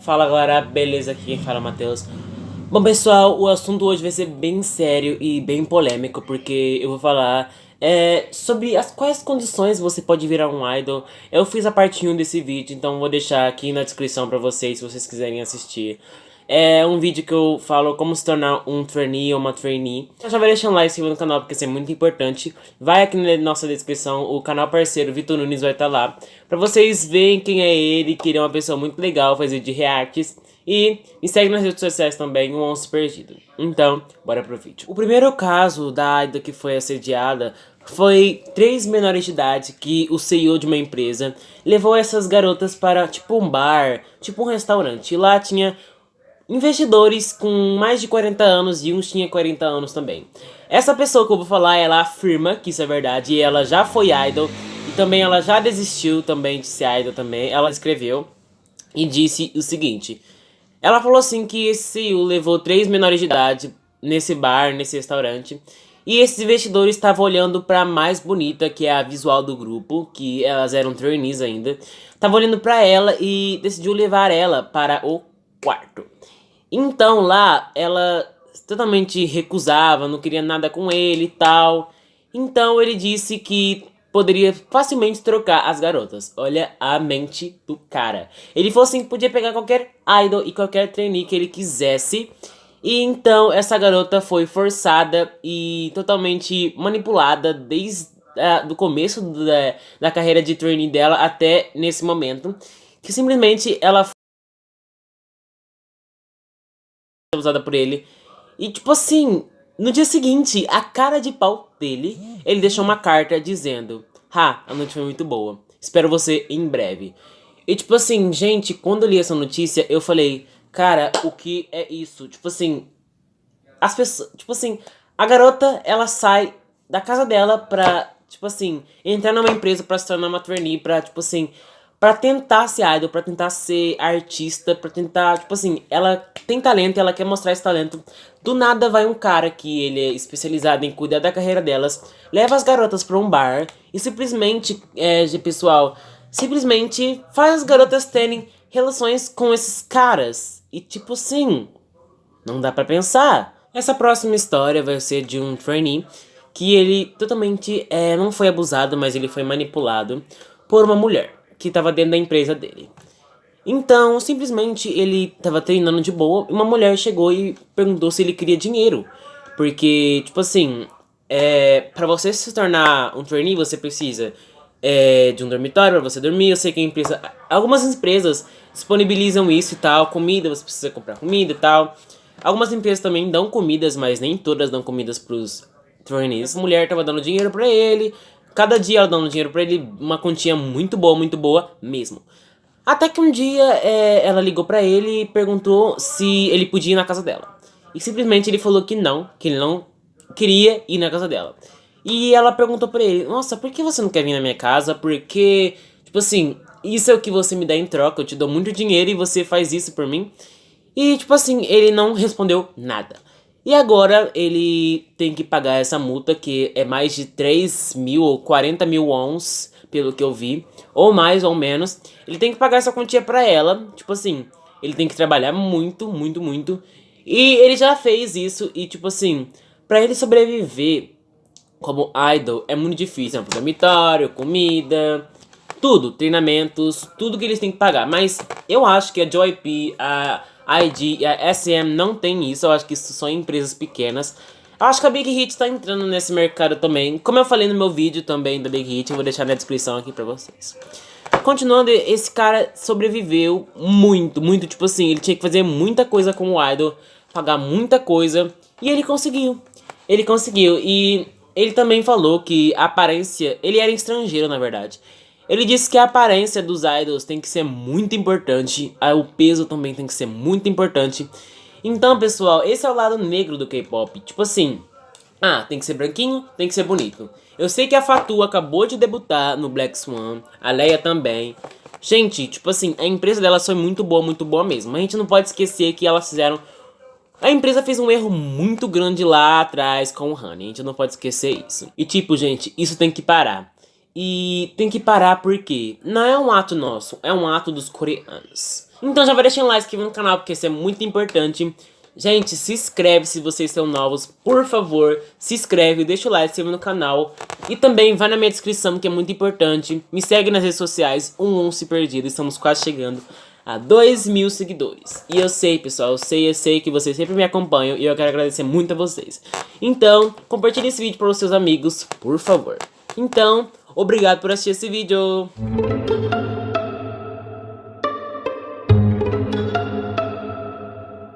Fala galera, beleza? Aqui quem fala é Matheus. Bom pessoal, o assunto hoje vai ser bem sério e bem polêmico, porque eu vou falar é, sobre as quais condições você pode virar um idol. Eu fiz a parte 1 desse vídeo, então vou deixar aqui na descrição pra vocês, se vocês quiserem assistir. É um vídeo que eu falo como se tornar um trainee ou uma trainee. Já vai deixando um like no canal porque isso é muito importante. Vai aqui na nossa descrição, o canal parceiro Vitor Nunes vai estar tá lá. Pra vocês verem quem é ele, que ele é uma pessoa muito legal, faz vídeo de reacts. E me segue nas redes sociais também, o Onço Perdido. Então, bora pro vídeo. O primeiro caso da Aida que foi assediada foi três menores de idade que o CEO de uma empresa levou essas garotas para tipo um bar, tipo um restaurante. E lá tinha investidores com mais de 40 anos e uns tinha 40 anos também. Essa pessoa que eu vou falar, ela afirma que isso é verdade e ela já foi idol e também ela já desistiu também de ser idol também. Ela escreveu e disse o seguinte, ela falou assim que esse CEO levou três menores de idade nesse bar, nesse restaurante e esses investidores estavam olhando para mais bonita, que é a visual do grupo, que elas eram trainees ainda. Estavam olhando para ela e decidiu levar ela para o quarto. Então lá ela totalmente recusava, não queria nada com ele e tal. Então ele disse que poderia facilmente trocar as garotas. Olha a mente do cara. Ele falou assim que podia pegar qualquer idol e qualquer trainee que ele quisesse. E então essa garota foi forçada e totalmente manipulada desde uh, do começo da, da carreira de trainee dela até nesse momento. Que simplesmente ela usada por ele. E tipo assim, no dia seguinte, a cara de pau dele, ele deixou uma carta dizendo Ha, a noite foi muito boa. Espero você em breve. E tipo assim, gente, quando eu li essa notícia, eu falei, cara, o que é isso? Tipo assim, as pessoas, tipo assim, a garota, ela sai da casa dela pra, tipo assim, entrar numa empresa pra se tornar uma trainee, pra, tipo assim, pra tentar ser idol, pra tentar ser artista, pra tentar, tipo assim, ela tem talento ela quer mostrar esse talento. Do nada vai um cara que ele é especializado em cuidar da carreira delas, leva as garotas pra um bar e simplesmente, é, pessoal, simplesmente faz as garotas terem relações com esses caras. E tipo assim, não dá pra pensar. Essa próxima história vai ser de um trainee que ele totalmente é, não foi abusado, mas ele foi manipulado por uma mulher que estava dentro da empresa dele. Então, simplesmente, ele estava treinando de boa e uma mulher chegou e perguntou se ele queria dinheiro. Porque, tipo assim, é, para você se tornar um trainee, você precisa é, de um dormitório para você dormir. Eu sei que a empresa... Algumas empresas disponibilizam isso e tal, comida, você precisa comprar comida e tal. Algumas empresas também dão comidas, mas nem todas dão comidas pros trainees. A mulher tava dando dinheiro pra ele, Cada dia ela dando dinheiro pra ele, uma quantia muito boa, muito boa mesmo. Até que um dia é, ela ligou pra ele e perguntou se ele podia ir na casa dela. E simplesmente ele falou que não, que ele não queria ir na casa dela. E ela perguntou pra ele, nossa, por que você não quer vir na minha casa? Porque, tipo assim, isso é o que você me dá em troca, eu te dou muito dinheiro e você faz isso por mim. E, tipo assim, ele não respondeu nada. E agora ele tem que pagar essa multa que é mais de 3 mil ou 40 mil wons, pelo que eu vi, ou mais ou menos. Ele tem que pagar essa quantia pra ela, tipo assim, ele tem que trabalhar muito, muito, muito. E ele já fez isso e tipo assim, pra ele sobreviver como idol é muito difícil. É um dormitório, comida, tudo, treinamentos, tudo que eles têm que pagar. Mas eu acho que a Joy P, a ID e a SM não tem isso, eu acho que isso são empresas pequenas. Eu acho que a Big Hit tá entrando nesse mercado também. Como eu falei no meu vídeo também da Big Hit, eu vou deixar na descrição aqui pra vocês. Continuando, esse cara sobreviveu muito, muito, tipo assim, ele tinha que fazer muita coisa como idol, pagar muita coisa, e ele conseguiu. Ele conseguiu, e ele também falou que a aparência, ele era estrangeiro na verdade, ele disse que a aparência dos idols tem que ser muito importante, o peso também tem que ser muito importante. Então, pessoal, esse é o lado negro do K-pop. Tipo assim, ah, tem que ser branquinho, tem que ser bonito. Eu sei que a Fatu acabou de debutar no Black Swan, a Leia também. Gente, tipo assim, a empresa delas foi muito boa, muito boa mesmo. A gente não pode esquecer que elas fizeram... A empresa fez um erro muito grande lá atrás com o Honey, a gente não pode esquecer isso. E tipo, gente, isso tem que parar. E tem que parar porque não é um ato nosso, é um ato dos coreanos. Então já vai deixando like, inscreva no canal, porque isso é muito importante. Gente, se inscreve se vocês são novos, por favor, se inscreve, deixa o like, se inscreve no canal. E também vai na minha descrição, que é muito importante. Me segue nas redes sociais, um se perdido, estamos quase chegando a 2 mil seguidores. E eu sei, pessoal, eu sei, eu sei que vocês sempre me acompanham e eu quero agradecer muito a vocês. Então, compartilhe esse vídeo para os seus amigos, por favor. Então, obrigado por assistir esse vídeo.